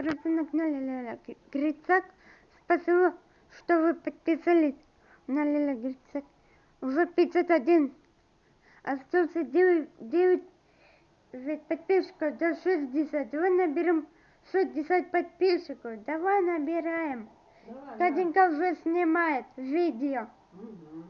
Рисунок на Лиля Грицак. Спасибо, что вы подписались на Лиля Грицак. Уже 51. Остался 9, 9 подписчиков до 60. Давай наберем 60 подписчиков. Давай набираем. Давай, Катенька уже снимает видео. Угу.